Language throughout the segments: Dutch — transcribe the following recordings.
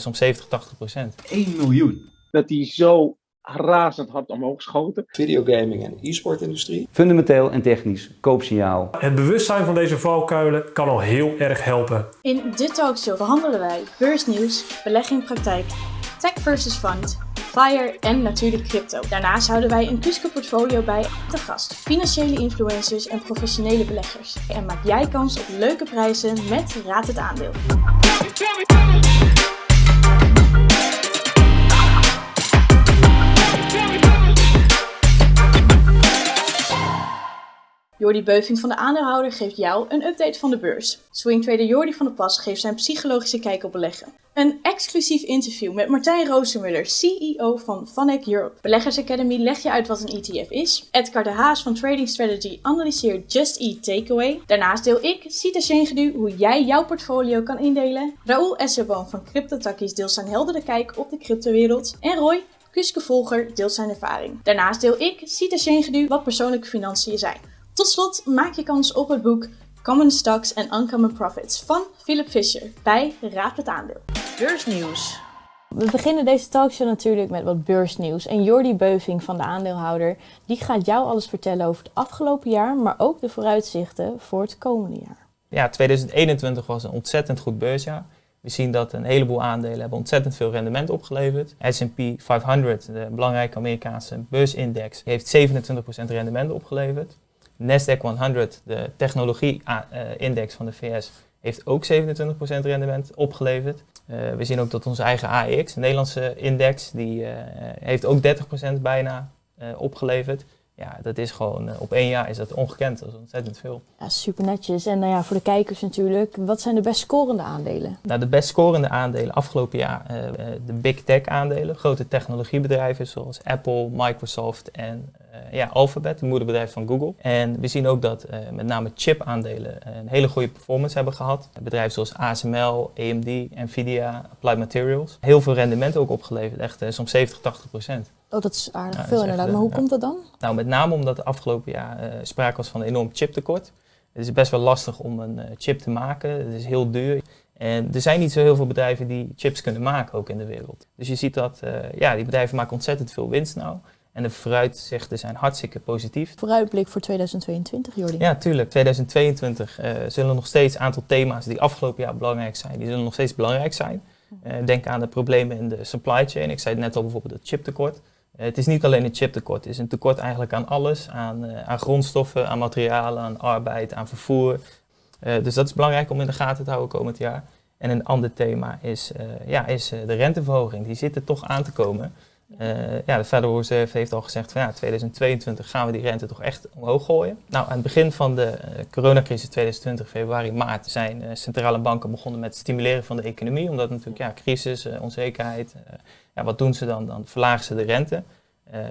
soms 70, 80 procent. 1 miljoen. Dat die zo razend hard omhoog schoten. Videogaming en e-sportindustrie. Fundamenteel en technisch koopsignaal. Het bewustzijn van deze valkuilen kan al heel erg helpen. In dit talkshow behandelen wij beursnieuws, belegging praktijk, tech versus fund, FIRE en natuurlijk crypto. Daarnaast houden wij een Cusco portfolio bij te gast, financiële influencers en professionele beleggers. En maak jij kans op leuke prijzen met Raad het Aandeel. Jordi Beuving van de aandeelhouder geeft jou een update van de beurs. Swingtrader Jordi van der Pas geeft zijn psychologische kijk op beleggen. Een exclusief interview met Martijn Roosemuller, CEO van Vanek Europe. Beleggers Academy legt je uit wat een ETF is. Edgar de Haas van Trading Strategy analyseert Just Eat Takeaway. Daarnaast deel ik, Sita Shengedu, hoe jij jouw portfolio kan indelen. Raoul Esserboom van CryptoTakkies deelt zijn heldere kijk op de cryptowereld. En Roy, Kuske Volger, deelt zijn ervaring. Daarnaast deel ik, Sita Shengedu, wat persoonlijke financiën zijn. Tot slot maak je kans op het boek Common Stocks and Uncommon Profits van Philip Fisher bij Raad het Aandeel. Beursnieuws. We beginnen deze talkshow natuurlijk met wat beursnieuws. En Jordi Beuving van de aandeelhouder, die gaat jou alles vertellen over het afgelopen jaar, maar ook de vooruitzichten voor het komende jaar. Ja, 2021 was een ontzettend goed beursjaar. We zien dat een heleboel aandelen hebben ontzettend veel rendement opgeleverd. S&P 500, de belangrijke Amerikaanse beursindex, heeft 27% rendement opgeleverd. Nasdaq 100, de technologie-index van de VS, heeft ook 27% rendement opgeleverd. Uh, we zien ook dat onze eigen AEX, de Nederlandse index, die uh, heeft ook 30% bijna opgeleverd. Ja, dat is gewoon, op één jaar is dat ongekend, dat is ontzettend veel. Ja, super netjes. En nou ja, voor de kijkers natuurlijk, wat zijn de best scorende aandelen? Nou, de best scorende aandelen afgelopen jaar, de big tech aandelen, grote technologiebedrijven zoals Apple, Microsoft en uh, ja, Alphabet, het moederbedrijf van Google. En we zien ook dat uh, met name chip-aandelen een hele goede performance hebben gehad. Bedrijven zoals ASML, AMD, Nvidia, Applied Materials. Heel veel rendement ook opgeleverd, echt soms 70, 80 procent. Oh, dat is aardig veel is inderdaad. maar hoe komt dat dan? Nou, met name omdat het afgelopen jaar sprake was van een enorm chiptekort. Het is best wel lastig om een chip te maken. Het is heel duur. En er zijn niet zo heel veel bedrijven die chips kunnen maken, ook in de wereld. Dus je ziet dat ja, die bedrijven maken ontzettend veel winst nou. En de vooruitzichten zijn hartstikke positief. Vooruitblik voor 2022, Jordi? Ja, tuurlijk. 2022 uh, zullen nog steeds een aantal thema's die afgelopen jaar belangrijk zijn, die zullen nog steeds belangrijk zijn. Uh, denk aan de problemen in de supply chain. Ik zei het net al bijvoorbeeld het chiptekort. Uh, het is niet alleen een chiptekort, het is een tekort eigenlijk aan alles. Aan, aan grondstoffen, aan materialen, aan arbeid, aan vervoer. dus dat is belangrijk om in de gaten te houden komend jaar. En een ander thema is, ja, is de renteverhoging. Die zit er toch aan te komen. Uh, ja, de Federal Reserve heeft al gezegd van ja, 2022 gaan we die rente toch echt omhoog gooien. Nou, aan het begin van de uh, coronacrisis 2020, februari, maart, zijn uh, centrale banken begonnen met het stimuleren van de economie. Omdat natuurlijk, ja, crisis, onzekerheid, ja, wat doen ze dan? Dan verlagen ze de rente,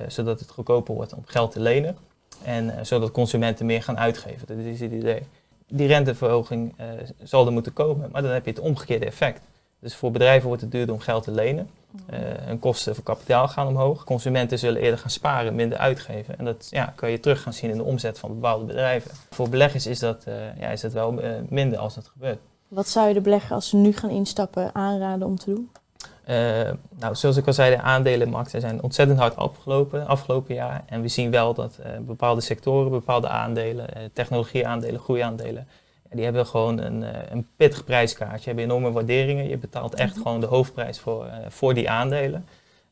zodat het goedkoper wordt om geld te lenen. En zodat consumenten meer gaan uitgeven. Dat is het idee. Die renteverhoging zal er moeten komen, maar dan heb je het omgekeerde effect. Dus voor bedrijven wordt het duurder om geld te lenen. Uh, hun kosten voor kapitaal gaan omhoog. Consumenten zullen eerder gaan sparen, minder uitgeven. En dat ja, kun je terug gaan zien in de omzet van bepaalde bedrijven. Voor beleggers is dat, uh, ja, is dat wel uh, minder als dat gebeurt. Wat zou je de belegger als ze nu gaan instappen aanraden om te doen? nou, zoals ik al zei, de aandelenmarkten zijn ontzettend hard opgelopen afgelopen jaar. En we zien wel dat bepaalde sectoren, bepaalde aandelen, technologieaandelen, groeiaandelen, die hebben gewoon een, een pittig prijskaartje, je hebben enorme waarderingen. Je betaalt echt gewoon de hoofdprijs voor, uh, voor die aandelen.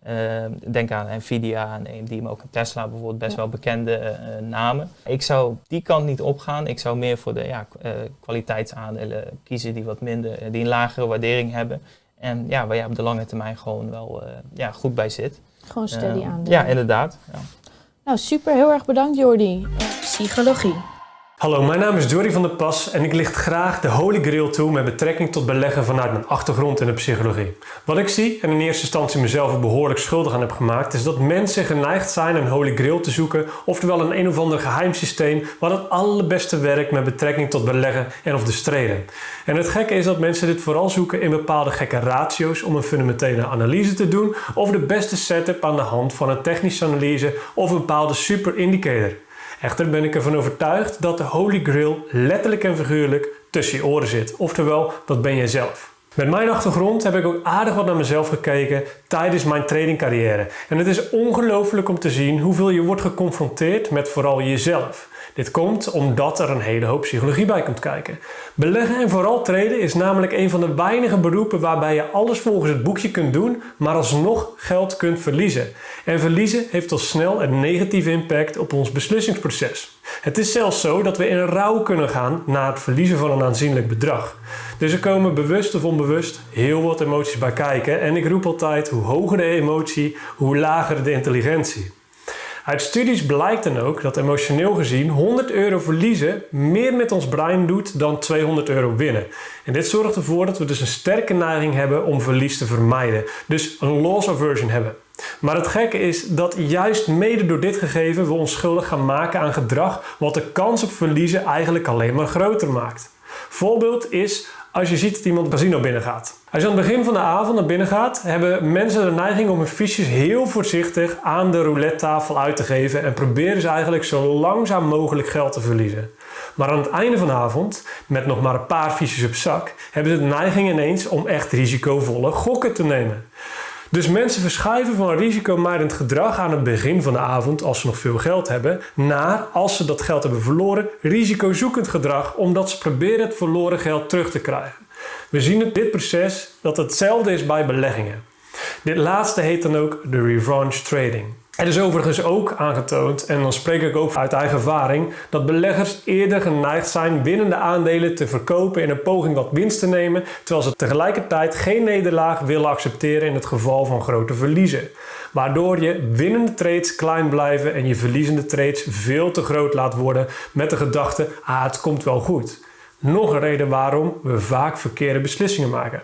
Uh, denk aan Nvidia en AMD, maar ook Tesla bijvoorbeeld, best ja. wel bekende uh, namen. Ik zou die kant niet opgaan. Ik zou meer voor de ja, kwaliteitsaandelen kiezen die wat minder, die een lagere waardering hebben. En ja, waar je op de lange termijn gewoon wel ja, goed bij zit. Gewoon steady aandelen. Ja, inderdaad. Ja. Nou, super. Heel erg bedankt Jordi. Psychologie. Hallo, mijn naam is Jory van der Pas en ik licht graag de Holy Grail toe met betrekking tot beleggen vanuit mijn achtergrond in de psychologie. Wat ik zie, en in eerste instantie mezelf er behoorlijk schuldig aan heb gemaakt, is dat mensen geneigd zijn een Holy Grail te zoeken, oftewel een een of ander geheim systeem wat het allerbeste werkt met betrekking tot beleggen en of de streden. En het gekke is dat mensen dit vooral zoeken in bepaalde gekke ratio's om een fundamentele analyse te doen of de beste setup aan de hand van een technische analyse of een bepaalde super indicator. Echter ben ik ervan overtuigd dat de Holy Grail letterlijk en figuurlijk tussen je oren zit. Oftewel, dat ben jij zelf. Met mijn achtergrond heb ik ook aardig wat naar mezelf gekeken tijdens mijn tradingcarrière. En het is ongelooflijk om te zien hoeveel je wordt geconfronteerd met vooral jezelf. Dit komt omdat er een hele hoop psychologie bij komt kijken. Beleggen en vooral traden is namelijk een van de weinige beroepen waarbij je alles volgens het boekje kunt doen, maar alsnog geld kunt verliezen. En verliezen heeft al snel een negatieve impact op ons beslissingsproces. Het is zelfs zo dat we in rouw kunnen gaan na het verliezen van een aanzienlijk bedrag. Dus er komen bewust of onbewust heel wat emoties bij kijken en ik roep altijd hoe hoger de emotie, hoe lager de intelligentie. Uit studies blijkt dan ook dat emotioneel gezien 100 euro verliezen meer met ons brein doet dan 200 euro winnen. En dit zorgt ervoor dat we dus een sterke neiging hebben om verlies te vermijden. Dus een loss aversion hebben. Maar het gekke is dat juist mede door dit gegeven we ons schuldig gaan maken aan gedrag wat de kans op verliezen eigenlijk alleen maar groter maakt. Voorbeeld is als je ziet dat iemand het casino binnengaat. Als je aan het begin van de avond naar binnen gaat, hebben mensen de neiging om hun fiches heel voorzichtig aan de roulette tafel uit te geven en proberen ze eigenlijk zo langzaam mogelijk geld te verliezen. Maar aan het einde van de avond, met nog maar een paar fiches op zak, hebben ze de neiging ineens om echt risicovolle gokken te nemen. Dus mensen verschuiven van risicomijdend gedrag aan het begin van de avond, als ze nog veel geld hebben, naar, als ze dat geld hebben verloren, risicozoekend gedrag, omdat ze proberen het verloren geld terug te krijgen. We zien in dit proces dat hetzelfde is bij beleggingen. Dit laatste heet dan ook de revenge trading. Het is overigens ook aangetoond, en dan spreek ik ook uit eigen ervaring, dat beleggers eerder geneigd zijn winnende aandelen te verkopen in een poging wat winst te nemen, terwijl ze tegelijkertijd geen nederlaag willen accepteren in het geval van grote verliezen. Waardoor je winnende trades klein blijven en je verliezende trades veel te groot laat worden met de gedachte, ah het komt wel goed. Nog een reden waarom we vaak verkeerde beslissingen maken.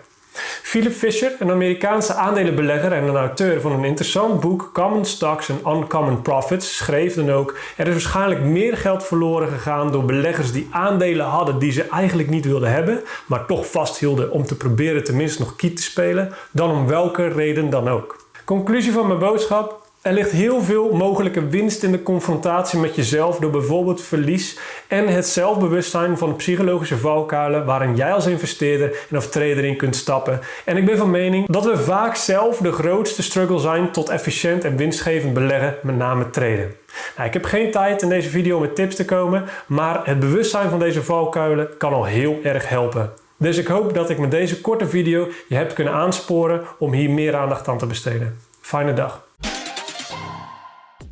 Philip Fisher, een Amerikaanse aandelenbelegger en een auteur van een interessant boek Common Stocks and Uncommon Profits, schreef dan ook: Er is waarschijnlijk meer geld verloren gegaan door beleggers die aandelen hadden die ze eigenlijk niet wilden hebben, maar toch vasthielden om te proberen tenminste nog kiet te spelen, dan om welke reden dan ook. Conclusie van mijn boodschap: er ligt heel veel mogelijke winst in de confrontatie met jezelf door bijvoorbeeld verlies en het zelfbewustzijn van de psychologische valkuilen waarin jij als investeerder en of trader in kunt stappen. En ik ben van mening dat we vaak zelf de grootste struggle zijn tot efficiënt en winstgevend beleggen, met name traden. Nou, ik heb geen tijd in deze video om met tips te komen, maar het bewustzijn van deze valkuilen kan al heel erg helpen. Dus ik hoop dat ik met deze korte video je heb kunnen aansporen om hier meer aandacht aan te besteden. Fijne dag.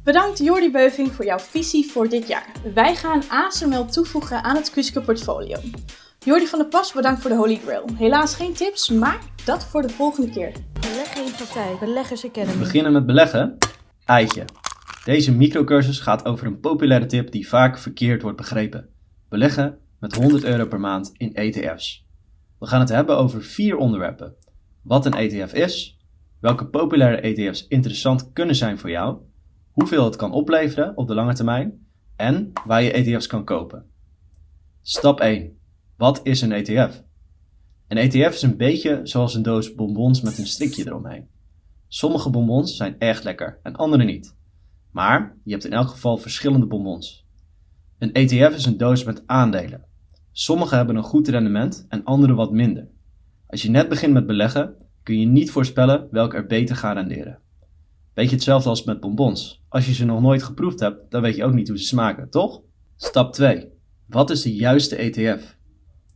Bedankt Jordi Beuving voor jouw visie voor dit jaar. Wij gaan ASML toevoegen aan het Kuske portfolio. Jordi van der Pas, bedankt voor de Holy Grail. Helaas geen tips, maar dat voor de volgende keer. Beleggen in praktijk, Beleggers Academy. Beginnen met beleggen? Eitje. Deze microcursus gaat over een populaire tip die vaak verkeerd wordt begrepen. Beleggen met 100 euro per maand in ETF's. We gaan het hebben over vier onderwerpen. Wat een ETF is, welke populaire ETF's interessant kunnen zijn voor jou, hoeveel het kan opleveren op de lange termijn en waar je ETF's kan kopen. Stap 1. Wat is een ETF? Een ETF is een beetje zoals een doos bonbons met een strikje eromheen. Sommige bonbons zijn erg lekker en andere niet. Maar je hebt in elk geval verschillende bonbons. Een ETF is een doos met aandelen. Sommige hebben een goed rendement en andere wat minder. Als je net begint met beleggen, kun je niet voorspellen welke er beter gaan renderen. Beetje hetzelfde als met bonbons. Als je ze nog nooit geproefd hebt, dan weet je ook niet hoe ze smaken, toch? Stap 2. Wat is de juiste ETF?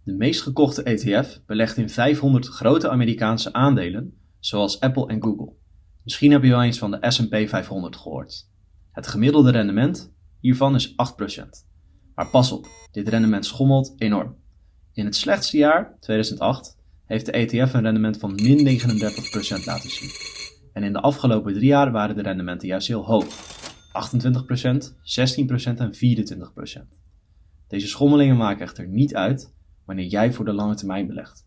De meest gekochte ETF belegt in 500 grote Amerikaanse aandelen, zoals Apple en Google. Misschien heb je wel eens van de S&P 500 gehoord. Het gemiddelde rendement hiervan is 8%. Maar pas op, dit rendement schommelt enorm. In het slechtste jaar, 2008, heeft de ETF een rendement van min 39% laten zien. En in de afgelopen drie jaar waren de rendementen juist heel hoog. 28%, 16% en 24%. Deze schommelingen maken echter niet uit wanneer jij voor de lange termijn belegt.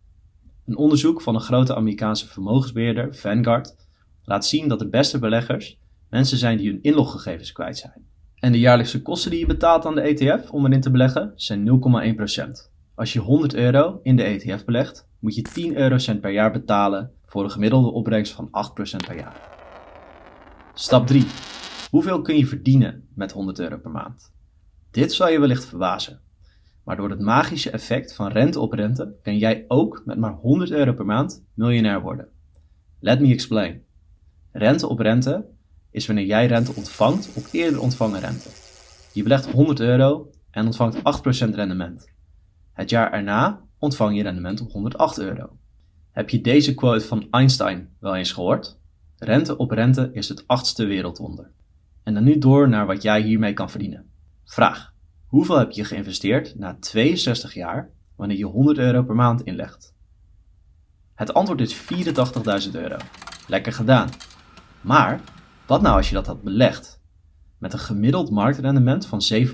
Een onderzoek van een grote Amerikaanse vermogensbeheerder, Vanguard, laat zien dat de beste beleggers mensen zijn die hun inloggegevens kwijt zijn. En de jaarlijkse kosten die je betaalt aan de ETF om erin te beleggen zijn 0,1%. Als je 100 euro in de ETF belegt, moet je 10 eurocent per jaar betalen voor een gemiddelde opbrengst van 8% per jaar. Stap 3. Hoeveel kun je verdienen met 100 euro per maand? Dit zal je wellicht verbazen. Maar door het magische effect van rente op rente kan jij ook met maar 100 euro per maand miljonair worden. Let me explain. Rente op rente is wanneer jij rente ontvangt op eerder ontvangen rente. Je belegt 100 euro en ontvangt 8% rendement. Het jaar erna ontvang je rendement op 108 euro. Heb je deze quote van Einstein wel eens gehoord? Rente op rente is het achtste wereldwonder. En dan nu door naar wat jij hiermee kan verdienen. Vraag. Hoeveel heb je geïnvesteerd na 62 jaar wanneer je 100 euro per maand inlegt? Het antwoord is 84.000 euro. Lekker gedaan. Maar wat nou als je dat had belegd? Met een gemiddeld marktrendement van 7%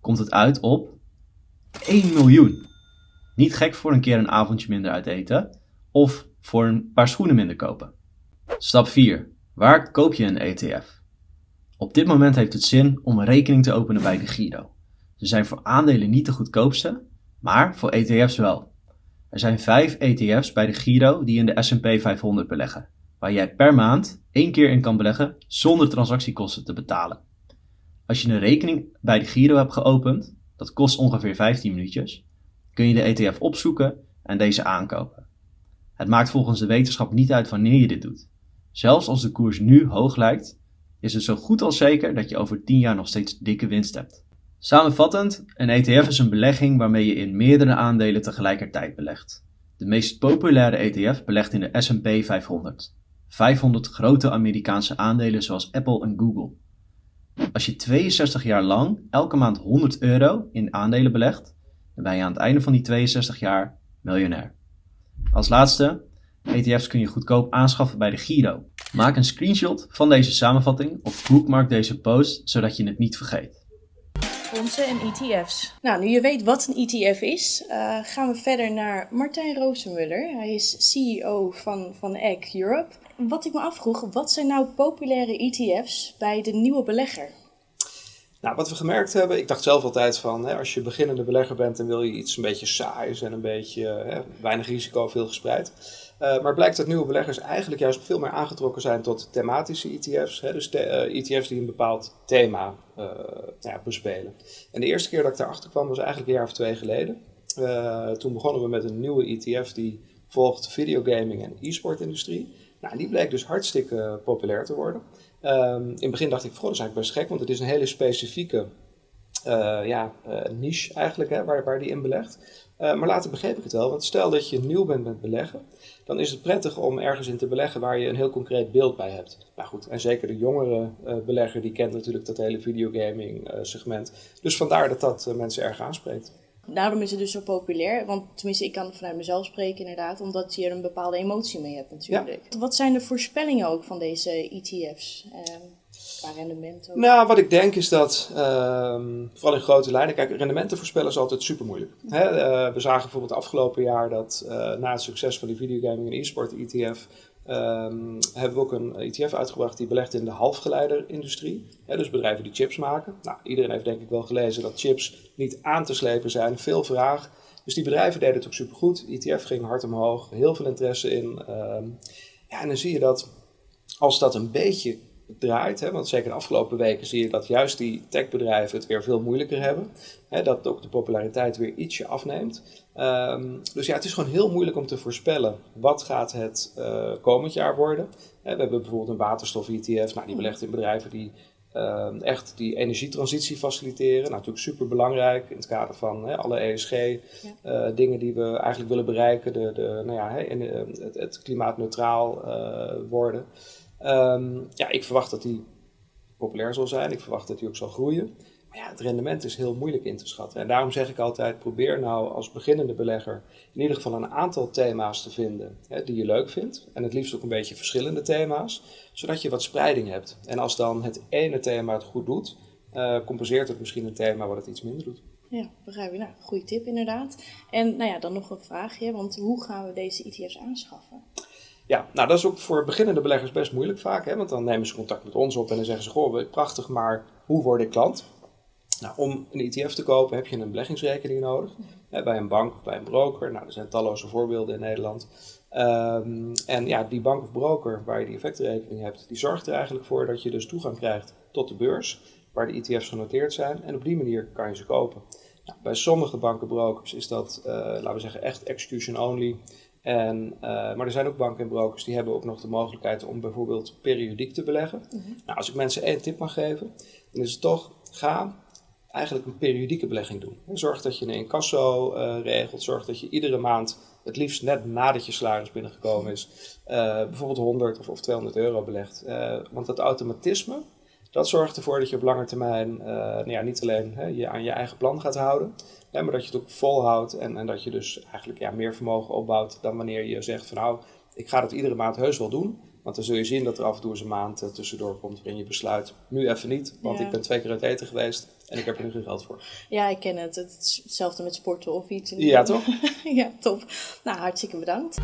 komt het uit op 1 miljoen. Niet gek voor een keer een avondje minder uit eten of voor een paar schoenen minder kopen. Stap 4. Waar koop je een ETF? Op dit moment heeft het zin om een rekening te openen bij de Giro. Ze zijn voor aandelen niet de goedkoopste, maar voor ETF's wel. Er zijn 5 ETF's bij de Giro die in de S&P 500 beleggen, waar jij per maand één keer in kan beleggen zonder transactiekosten te betalen. Als je een rekening bij de Giro hebt geopend, dat kost ongeveer 15 minuutjes, kun je de ETF opzoeken en deze aankopen. Het maakt volgens de wetenschap niet uit wanneer je dit doet. Zelfs als de koers nu hoog lijkt, is het zo goed als zeker dat je over 10 jaar nog steeds dikke winst hebt. Samenvattend, een ETF is een belegging waarmee je in meerdere aandelen tegelijkertijd belegt. De meest populaire ETF belegt in de S&P 500. 500 grote Amerikaanse aandelen zoals Apple en Google. Als je 62 jaar lang elke maand 100 euro in aandelen belegt, dan ben je aan het einde van die 62 jaar miljonair. Als laatste, ETF's kun je goedkoop aanschaffen bij de Giro. Maak een screenshot van deze samenvatting of bookmark deze post zodat je het niet vergeet. Fondsen en ETF's. Nou, nu je weet wat een ETF is, uh, gaan we verder naar Martijn Roosemuller. Hij is CEO van, van Egg Europe. Wat ik me afvroeg, wat zijn nou populaire ETF's bij de nieuwe belegger? Nou, wat we gemerkt hebben, ik dacht zelf altijd van, hè, als je beginnende belegger bent, dan wil je iets een beetje saais en een beetje hè, weinig risico, veel gespreid. Uh, maar blijkt dat nieuwe beleggers eigenlijk juist veel meer aangetrokken zijn tot thematische ETF's. Hè, dus ETF's e die een bepaald thema uh, ja, bespelen. En de eerste keer dat ik daarachter kwam was eigenlijk een jaar of twee geleden. Toen begonnen we met een nieuwe ETF die volgt videogaming en e-sport industrie. Nou, die bleek dus hartstikke populair te worden. Um, in het begin dacht ik, goh, dat is eigenlijk best gek, want het is een hele specifieke ja, niche eigenlijk hè, waar, waar die in belegt. Uh, maar later begreep ik het wel, want stel dat je nieuw bent met beleggen, dan is het prettig om ergens in te beleggen waar je een heel concreet beeld bij hebt. Nou goed, en zeker de jongere belegger die kent natuurlijk dat hele videogaming segment. Dus vandaar dat dat mensen erg aanspreekt. Daarom is het dus zo populair, want tenminste ik kan vanuit mezelf spreken inderdaad, omdat je er een bepaalde emotie mee hebt natuurlijk. Ja. Wat zijn de voorspellingen ook van deze ETF's? Ehm, qua rendement ook? Nou, wat ik denk is dat, um, vooral in grote lijnen, kijk, rendementen voorspellen is altijd super moeilijk. Hè? Uh, we zagen bijvoorbeeld afgelopen jaar dat uh, na het succes van die videogaming en e-sport ETF, um, hebben we ook een ETF uitgebracht die belegt in de halfgeleiderindustrie. Hè? Dus bedrijven die chips maken. Nou, iedereen heeft denk ik wel gelezen dat chips niet aan te slepen zijn, veel vraag. Dus die bedrijven deden het ook supergoed. ETF ging hard omhoog, heel veel interesse in. Um, ja, en dan zie je dat als dat een beetje draait. Hè, want zeker de afgelopen weken zie je dat juist die techbedrijven het weer veel moeilijker hebben. Hè, dat ook de populariteit weer ietsje afneemt. Um, dus ja, het is gewoon heel moeilijk om te voorspellen wat gaat het uh, komend jaar worden. Hè, we hebben bijvoorbeeld een waterstof-ETF, nou, die belegt in bedrijven die uh, echt die energietransitie faciliteren. Nou, natuurlijk super belangrijk in het kader van hè, alle ESG-dingen ja. uh, die we eigenlijk willen bereiken. De, de, nou ja, hè, het, het klimaatneutraal worden. Um, ja, ik verwacht dat die populair zal zijn. Ik verwacht dat die ook zal groeien. Maar ja, het rendement is heel moeilijk in te schatten. En daarom zeg ik altijd, probeer nou als beginnende belegger in ieder geval een aantal thema's te vinden hè, die je leuk vindt. En het liefst ook een beetje verschillende thema's, zodat je wat spreiding hebt. En als dan het ene thema het goed doet, uh, compenseert het misschien een thema wat het iets minder doet. Ja, begrijp je. Nou, goede tip inderdaad. En nou ja, dan nog een vraagje, want hoe gaan we deze ETF's aanschaffen? Ja, nou dat is ook voor beginnende beleggers best moeilijk vaak, hè? want dan nemen ze contact met ons op en dan zeggen ze, goh, prachtig, maar hoe word ik klant? Nou, om een ETF te kopen heb je een beleggingsrekening nodig, hè, bij een bank of bij een broker. Nou, er zijn talloze voorbeelden in Nederland. Um, en ja, die bank of broker waar je die effectenrekening hebt, die zorgt er eigenlijk voor dat je dus toegang krijgt tot de beurs, waar de ETF's genoteerd zijn. En op die manier kan je ze kopen. Nou, bij sommige bankenbrokers is dat, uh, laten we zeggen, echt execution only. En, uh, maar er zijn ook banken en brokers die hebben ook nog de mogelijkheid om bijvoorbeeld periodiek te beleggen. Mm -hmm. Nou, als ik mensen één tip mag geven, dan is het toch, ga eigenlijk een periodieke belegging doen. Zorg dat je een incasso uh, regelt, zorg dat je iedere maand, het liefst net nadat je salaris binnengekomen is, uh, bijvoorbeeld 100 of, of 200 euro belegt. Want dat automatisme, dat zorgt ervoor dat je op lange termijn nou ja, niet alleen hè, je aan je eigen plan gaat houden, hè, maar dat je het ook volhoudt en, en dat je dus eigenlijk ja, meer vermogen opbouwt dan wanneer je zegt van nou, ik ga dat iedere maand heus wel doen. Want dan zul je zien dat er af en toe eens een maand uh, tussendoor komt waarin je besluit, nu even niet, want Ja. ik ben twee keer uit eten geweest en ik heb er nu geen geld voor. Ja, ik ken het. Het is hetzelfde met sporten of iets. Ja, toch? ja, top. Nou, hartstikke bedankt.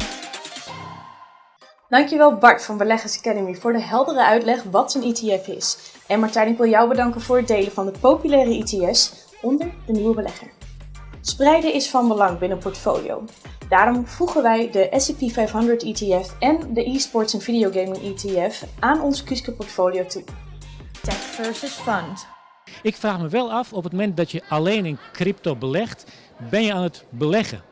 Dankjewel Bart van Beleggers Academy voor de heldere uitleg wat een ETF is. En Martijn, ik wil jou bedanken voor het delen van de populaire ETF's onder de nieuwe belegger. Spreiden is van belang binnen een portfolio. Daarom voegen wij de S&P 500 ETF en de eSports en Videogaming ETF aan ons Kuske portfolio toe. Tech versus fund. Ik vraag me wel af, op het moment dat je alleen in crypto belegt, ben je aan het beleggen.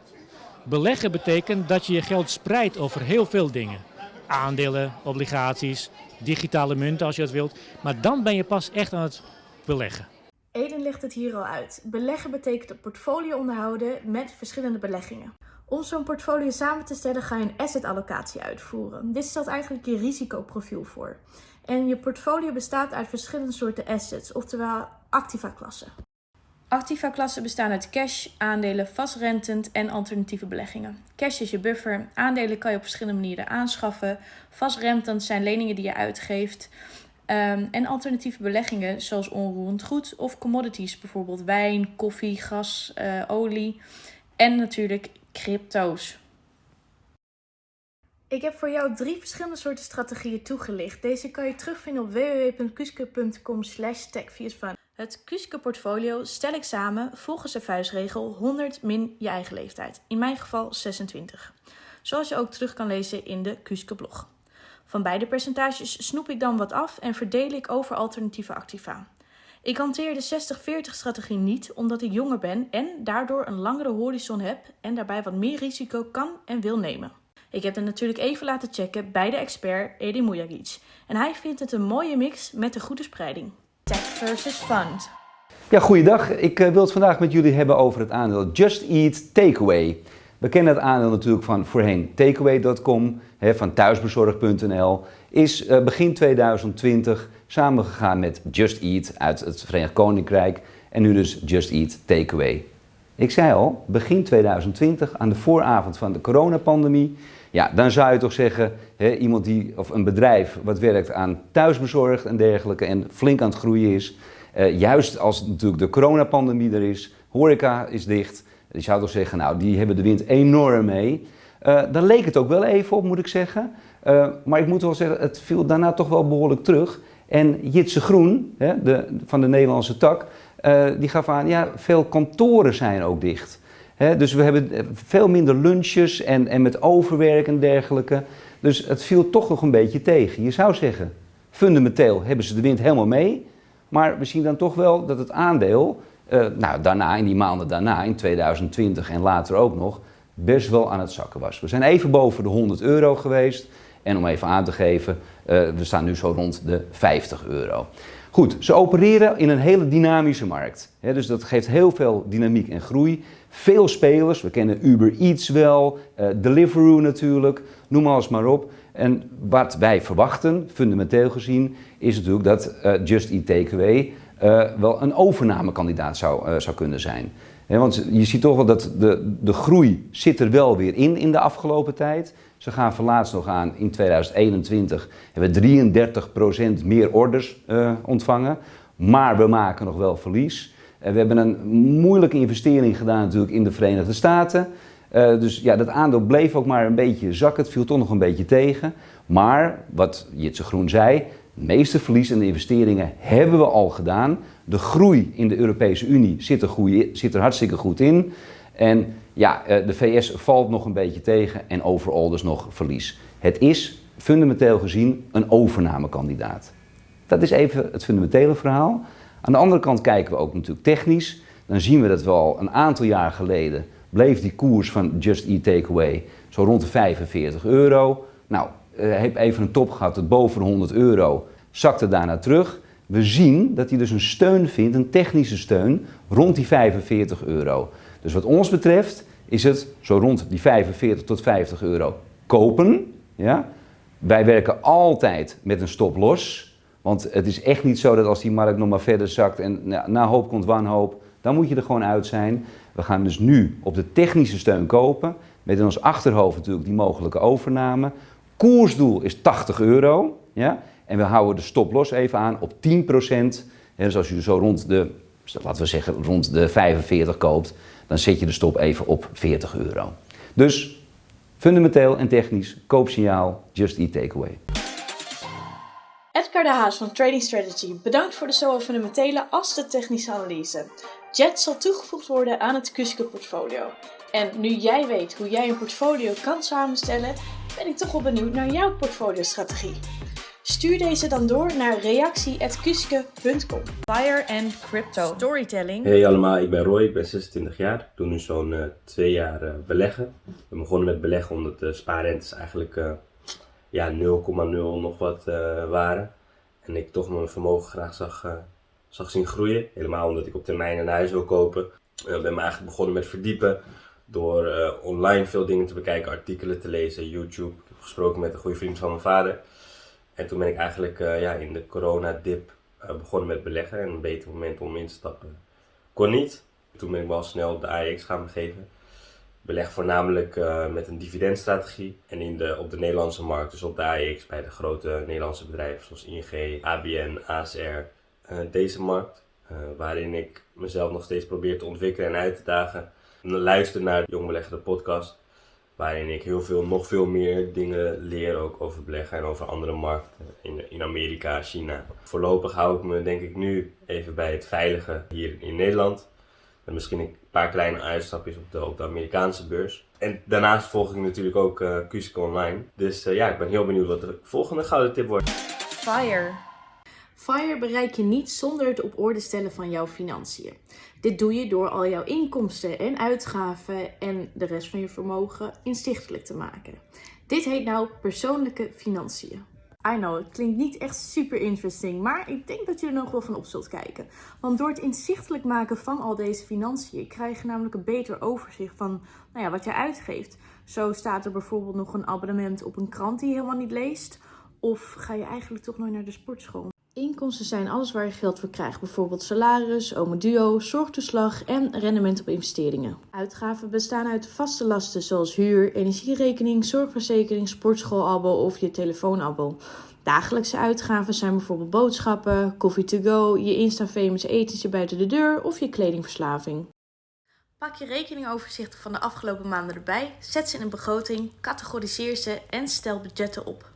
Beleggen betekent dat je je geld spreidt over heel veel dingen. Aandelen, obligaties, digitale munten als je dat wilt. Maar dan ben je pas echt aan het beleggen. Eden legt het hier al uit. Beleggen betekent een portfolio onderhouden met verschillende beleggingen. Om zo'n portfolio samen te stellen ga je een asset allocatie uitvoeren. Dit stelt eigenlijk je risicoprofiel voor. En je portfolio bestaat uit verschillende soorten assets, oftewel activa-klassen. Activa-klassen bestaan uit cash, aandelen, vastrentend en alternatieve beleggingen. Cash is je buffer, aandelen kan je op verschillende manieren aanschaffen. Vastrentend zijn leningen die je uitgeeft. Um, en alternatieve beleggingen zoals onroerend goed of commodities, bijvoorbeeld wijn, koffie, gas, uh, olie en natuurlijk crypto's. Ik heb voor jou drie verschillende soorten strategieën toegelicht. Deze kan je terugvinden op www.kuske.com slash Het Kuske portfolio stel ik samen volgens de vuistregel 100 min je eigen leeftijd. In mijn geval 26. Zoals je ook terug kan lezen in de Kuske blog. Van beide percentages snoep ik dan wat af en verdeel ik over alternatieve activa. Ik hanteer de 60-40 strategie niet omdat ik jonger ben en daardoor een langere horizon heb en daarbij wat meer risico kan en wil nemen. Ik heb het natuurlijk even laten checken bij de expert Edi Mujagic en hij vindt het een mooie mix met een goede spreiding. Tech versus fund. Ja, goeiedag. Ik uh, wil het vandaag met jullie hebben over het aandeel Just Eat Takeaway. We kennen het aandeel natuurlijk van voorheen takeaway.com, van thuisbezorg.nl. Is uh, begin 2020 samengegaan met Just Eat uit het Verenigd Koninkrijk en nu dus Just Eat Takeaway. Ik zei al, begin 2020, aan de vooravond van de coronapandemie, ja, dan zou je toch zeggen, hè, iemand die, of een bedrijf wat werkt aan thuisbezorgd en dergelijke en flink aan het groeien is, uh, juist als natuurlijk de coronapandemie er is, horeca is dicht, je zou toch zeggen, nou, die hebben de wind enorm mee. Uh, dan leek het ook wel even op, moet ik zeggen. Uh, maar ik moet wel zeggen, het viel daarna toch wel behoorlijk terug. En Jitse Groen, hè, de, van de Nederlandse tak, uh, die gaf aan, ja, veel kantoren zijn ook dicht. Dus we hebben veel minder lunches en, en met overwerk en dergelijke. Dus het viel toch nog een beetje tegen. Je zou zeggen, fundamenteel hebben ze de wind helemaal mee. Maar we zien dan toch wel dat het aandeel, uh, nou daarna, in die maanden daarna, in 2020 en later ook nog, best wel aan het zakken was. We zijn even boven de 100 euro geweest. En om even aan te geven, uh, we staan nu zo rond de 50 euro. Goed, ze opereren in een hele dynamische markt. Dus dat geeft heel veel dynamiek en groei. Veel spelers, we kennen Uber Eats wel, uh, Deliveroo natuurlijk, noem alles maar op. En wat wij verwachten, fundamenteel gezien, is natuurlijk dat uh, Just Eat Takeaway wel een overnamekandidaat zou, zou kunnen zijn. Want je ziet toch wel dat de, de groei zit er wel weer in in de afgelopen tijd. Ze gaan verlaatst nog aan, in 2021 hebben we 33% meer orders ontvangen. Maar we maken nog wel verlies. Uh, we hebben een moeilijke investering gedaan natuurlijk in de Verenigde Staten. Uh, dus ja, dat aandeel bleef ook maar een beetje zakken. Het viel toch nog een beetje tegen. Maar, wat Jitse Groen zei, het meeste verlies en de investeringen hebben we al gedaan. De groei in de Europese Unie zit er, zit er hartstikke goed in. En ja, de VS valt nog een beetje tegen en overal dus nog verlies. Het is fundamenteel gezien een overnamekandidaat. Dat is even het fundamentele verhaal. Aan de andere kant kijken we ook natuurlijk technisch. dan zien we dat we al een aantal jaar geleden bleef die koers van Just Eat Takeaway zo rond de 45 euro. Nou, uh, heb even een top gehad tot boven de 100 euro, zakte daarna terug. We zien dat hij dus een steun vindt, een technische steun, rond die 45 euro. Dus wat ons betreft is het zo rond die 45 tot 50 euro kopen. Ja? Wij werken altijd met een stop los. Want het is echt niet zo dat als die markt nog maar verder zakt en na hoop komt wanhoop, dan moet je er gewoon uit zijn. We gaan dus nu op de technische steun kopen. Met in ons achterhoofd natuurlijk die mogelijke overname. Koersdoel is 80 euro. Ja? En we houden de stop los even aan op 10% Dus als je zo rond de, laten we zeggen, rond de 45 koopt, dan zet je de stop even op 40 euro. Dus fundamenteel en technisch, koopsignaal, just eat takeaway. Edgar de Haas van Trading Strategy bedankt voor de zowel fundamentele als de technische analyse. Jet zal toegevoegd worden aan het Kuske portfolio. En nu jij weet hoe jij een portfolio kan samenstellen, ben ik toch wel benieuwd naar jouw portfoliostrategie. Stuur deze dan door naar reactie.kuske.com. Fire and Crypto Storytelling. Hey allemaal, ik ben Roy, ik ben 26 jaar. Ik doe nu zo'n uh, twee jaar uh, beleggen. Ik ben begonnen met beleggen omdat de spaarrentes eigenlijk uh, ja, 0,0 nog wat waren. En ik toch mijn vermogen graag zag, zag zien groeien. Helemaal omdat ik op termijn een huis wil kopen. Ik ben me eigenlijk begonnen met verdiepen door online veel dingen te bekijken, artikelen te lezen, YouTube. Ik heb gesproken met een goede vriend van mijn vader. En toen ben ik eigenlijk ja, in de coronadip uh, begonnen met beleggen. En een beter moment om in te stappen kon niet. Toen ben ik wel snel de AEX gaan begeven. Beleg voornamelijk uh, met een dividendstrategie. En in de, op de Nederlandse markt, dus op de bij de grote Nederlandse bedrijven zoals ING, ABN, ASR. deze markt, waarin ik mezelf nog steeds probeer te ontwikkelen en uit te dagen. En luister naar Jong Belegger, de podcast waarin ik heel veel, nog veel meer dingen leer ook over beleggen en over andere markten in, in Amerika, China. Voorlopig hou ik me denk ik nu even bij het veilige hier in Nederland. Met misschien paar kleine uitstapjes op de, Amerikaanse beurs. En daarnaast volg ik natuurlijk ook uh, Online. Dus uh, ja, ik ben heel benieuwd wat de volgende gouden tip wordt. Fire. FIRE bereik je niet zonder het op orde stellen van jouw financiën. Dit doe je door al jouw inkomsten en uitgaven en de rest van je vermogen inzichtelijk te maken. Dit heet nou persoonlijke financiën. I know, het klinkt niet echt super interesting, maar ik denk dat je er nog wel van op zult kijken. Want door het inzichtelijk maken van al deze financiën krijg je namelijk een beter overzicht van nou ja, wat je uitgeeft. Zo staat er bijvoorbeeld nog een abonnement op een krant die je helemaal niet leest. Of ga je eigenlijk toch nooit naar de sportschool? Inkomsten zijn alles waar je geld voor krijgt, bijvoorbeeld salaris, duo, zorgtoeslag en rendement op investeringen. Uitgaven bestaan uit vaste lasten zoals huur, energierekening, zorgverzekering, sportschoolabo of je telefoonabo. Dagelijkse uitgaven zijn bijvoorbeeld boodschappen, koffie to go, je Insta-famous etentje buiten de deur of je kledingverslaving. Pak je rekeningoverzichten van de afgelopen maanden erbij, zet ze in een begroting, categoriseer ze en stel budgetten op.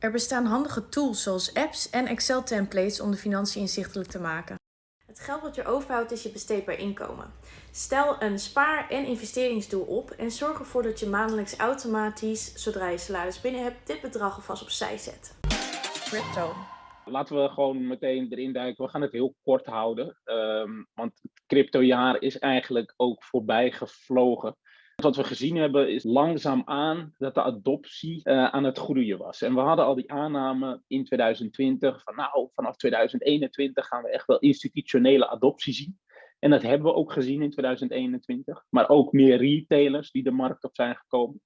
Er bestaan handige tools zoals apps en Excel-templates om de financiën inzichtelijk te maken. Het geld wat je overhoudt is je besteedbaar inkomen. Stel een spaar- en investeringsdoel op en zorg ervoor dat je maandelijks automatisch, zodra je salaris binnen hebt, dit bedrag alvast opzij zet. Crypto. Laten we gewoon meteen erin duiken. We gaan het heel kort houden. Um, want het cryptojaar is eigenlijk ook voorbij gevlogen. Wat we gezien hebben is langzaamaan dat de adoptie uh, aan het groeien was. En we hadden al die aanname in 2020 van nou, vanaf 2021 gaan we echt wel institutionele adoptie zien. En dat hebben we ook gezien in 2021. Maar ook meer retailers die de markt op zijn gekomen.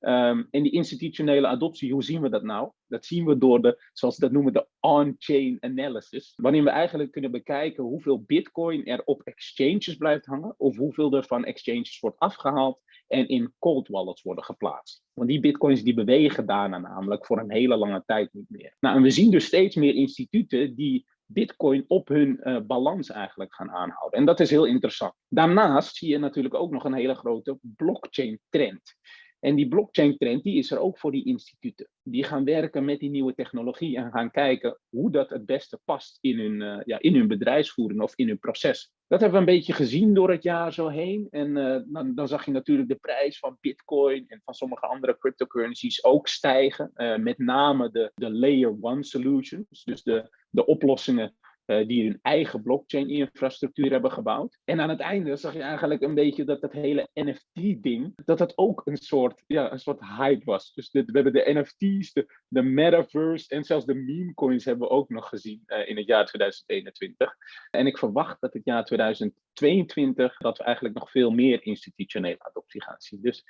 Um, en die institutionele adoptie, hoe zien we dat nou? Dat zien we door de, zoals ze dat noemen, de on-chain analysis. Waarin we eigenlijk kunnen bekijken hoeveel bitcoin er op exchanges blijft hangen. Of hoeveel er van exchanges wordt afgehaald en in cold wallets worden geplaatst. Want die bitcoins die bewegen daarna namelijk voor een hele lange tijd niet meer. Nou, en we zien dus steeds meer instituten die bitcoin op hun uh, balans eigenlijk gaan aanhouden. En dat is heel interessant. Daarnaast zie je natuurlijk ook nog een hele grote blockchain trend. En die blockchain trend die is er ook voor die instituten. Die gaan werken met die nieuwe technologie en gaan kijken hoe dat het beste past in hun, uh, ja, in hun bedrijfsvoering of in hun proces. Dat hebben we een beetje gezien door het jaar zo heen. En uh, dan, zag je natuurlijk de prijs van Bitcoin en van sommige andere cryptocurrencies ook stijgen. Uh, met name de, de Layer 1 solutions, dus de, de oplossingen eh, die hun eigen blockchain-infrastructuur hebben gebouwd. En aan het einde zag je eigenlijk een beetje dat dat hele NFT-ding, dat dat ook een soort, ja, een soort hype was. Dus we hebben de NFT's, de, metaverse en zelfs de meme coins hebben we ook nog gezien uh, in het jaar 2021. En ik verwacht dat het jaar 2022 dat we eigenlijk nog veel meer institutionele adoptie gaan zien. Dus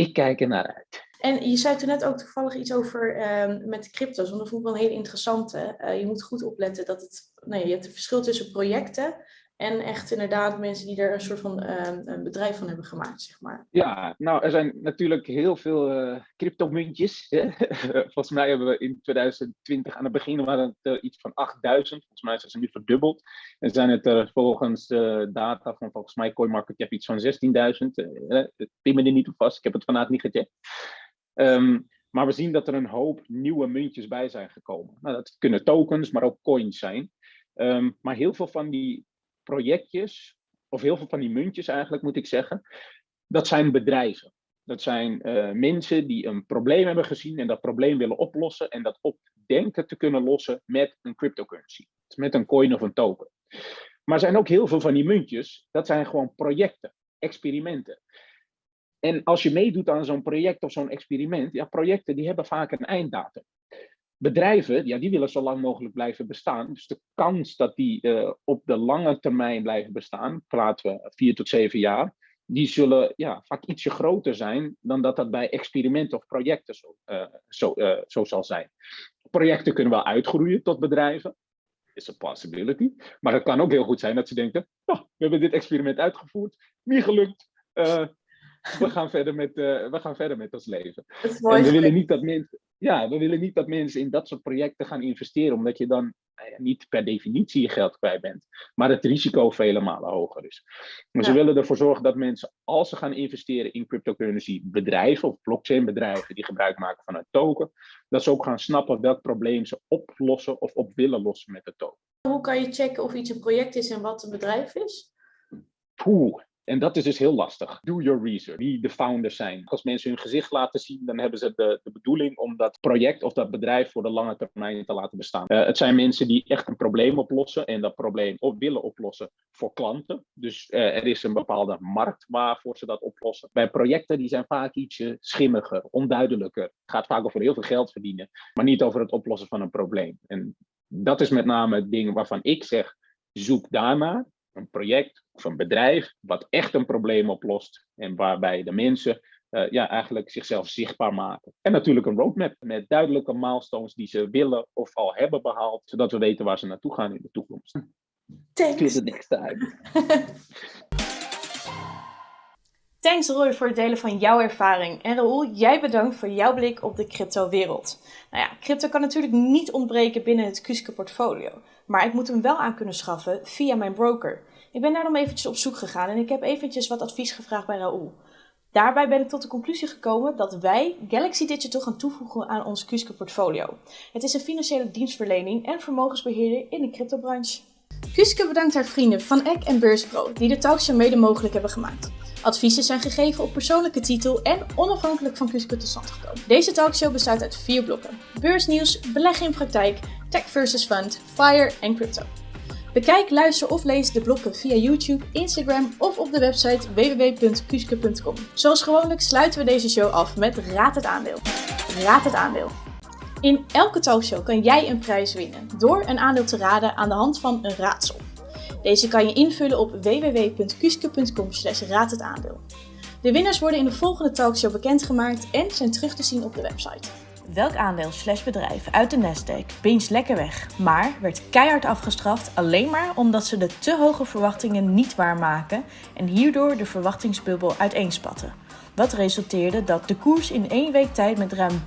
ik kijk er naar uit. En je zei toen net ook toevallig iets over uh, met crypto's, want dat vond ik wel een hele interessante. Uh, je moet goed opletten dat het, nou, je hebt het verschil tussen projecten en echt inderdaad mensen die er een soort van uh, een bedrijf van hebben gemaakt, zeg maar. Ja, nou er zijn natuurlijk heel veel uh, cryptomuntjes. volgens mij hebben we in 2020 aan het begin waren het uh, iets van 8000. Volgens mij zijn ze nu verdubbeld. En zijn het er volgens data van volgens mij CoinMarketCap iets van 16.000. Het pin me niet op vast, ik heb het vandaag niet gecheckt. Um, maar we zien dat er een hoop nieuwe muntjes bij zijn gekomen. Nou, dat kunnen tokens, maar ook coins zijn. Um, maar heel veel van die projectjes, of heel veel van die muntjes eigenlijk moet ik zeggen, dat zijn bedrijven. Dat zijn uh, mensen die een probleem hebben gezien en dat probleem willen oplossen en dat op denken te kunnen lossen met een cryptocurrency, met een coin of een token. Maar er zijn ook heel veel van die muntjes, dat zijn gewoon projecten, experimenten. En als je meedoet aan zo'n project of zo'n experiment, ja, projecten die hebben vaak een einddatum. Bedrijven, ja, die willen zo lang mogelijk blijven bestaan. Dus de kans dat die uh, op de lange termijn blijven bestaan, praten we vier tot zeven jaar, die zullen ja, vaak ietsje groter zijn dan dat dat bij experimenten of projecten zo, uh, zo, uh, zo zal zijn. Projecten kunnen wel uitgroeien tot bedrijven. Is a possibility. Maar het kan ook heel goed zijn dat ze denken, oh, we hebben dit experiment uitgevoerd, niet gelukt, we gaan verder met, we gaan verder met ons leven. En we willen, niet dat mensen, ja, we willen niet dat mensen in dat soort projecten gaan investeren, omdat je dan nou niet per definitie je geld kwijt bent, maar het risico vele malen hoger is. Dus ja. we willen ervoor zorgen dat mensen, als ze gaan investeren in cryptocurrency bedrijven of blockchain bedrijven die gebruik maken van een token, dat ze ook gaan snappen welk probleem ze oplossen of op willen lossen met de token. Hoe kan je checken of iets een project is en wat een bedrijf is? Poeh, en dat is dus heel lastig. Do your research. Wie de founders zijn. Als mensen hun gezicht laten zien, dan hebben ze de, de bedoeling om dat project of dat bedrijf voor de lange termijn te laten bestaan. Uh, het zijn mensen die echt een probleem oplossen en dat probleem op willen oplossen voor klanten. Dus uh, er is een bepaalde markt waarvoor ze dat oplossen. Bij projecten die zijn vaak ietsje schimmiger, onduidelijker. Het gaat vaak over heel veel geld verdienen, maar niet over het oplossen van een probleem. En dat is met name het ding waarvan ik zeg, zoek daarnaar een project of een bedrijf wat echt een probleem oplost en waarbij de mensen uh, ja, eigenlijk zichzelf zichtbaar maken. En natuurlijk een roadmap met duidelijke milestones die ze willen of al hebben behaald, zodat we weten waar ze naartoe gaan in de toekomst. Thanks. het niks uit. Thanks Roy voor het delen van jouw ervaring. En Raoul, jij bedankt voor jouw blik op de crypto-wereld. Nou ja, crypto kan natuurlijk niet ontbreken binnen het Kuske portfolio. Maar ik moet hem wel aan kunnen schaffen via mijn broker. Ik ben daarom eventjes op zoek gegaan en ik heb eventjes wat advies gevraagd bij Raoul. Daarbij ben ik tot de conclusie gekomen dat wij Galaxy Digital gaan toevoegen aan ons Kuske portfolio. Het is een financiële dienstverlening en vermogensbeheerder in de cryptobranche. Kuske bedankt haar vrienden van Eck en Beurspro die de talkshow mede mogelijk hebben gemaakt. Adviezen zijn gegeven op persoonlijke titel en onafhankelijk van Kuske tot stand gekomen. Deze talkshow bestaat uit vier blokken. Beursnieuws, beleggen in praktijk, tech versus fund, fire en crypto. Bekijk, luister of lees de blokken via YouTube, Instagram of op de website www.kuske.com. Zoals gewoonlijk sluiten we deze show af met Raad het aandeel. Raad het aandeel. In elke talkshow kan jij een prijs winnen door een aandeel te raden aan de hand van een raadsel. Deze kan je invullen op www.kuske.com raad. De winnaars worden in de volgende talkshow bekendgemaakt en zijn terug te zien op de website. Welk aandeel slash bedrijf uit de Nasdaq pincht lekker weg, maar werd keihard afgestraft alleen maar omdat ze de te hoge verwachtingen niet waarmaken en hierdoor de verwachtingsbubbel uiteenspatten. Wat resulteerde dat de koers in één week tijd met ruim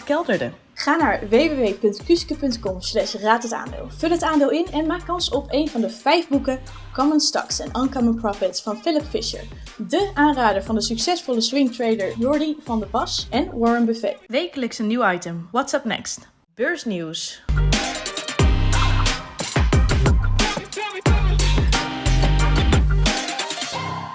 30% kelderde. Ga naar www.kuske.com slash raad het aandeel. Vul het aandeel in en maak kans op een van de vijf boeken Common Stocks en Uncommon Profits van Philip Fisher. De aanrader van de succesvolle swingtrader Jordi van der Pas en Warren Buffett. Wekelijks een nieuw item. What's up next? Beursnieuws.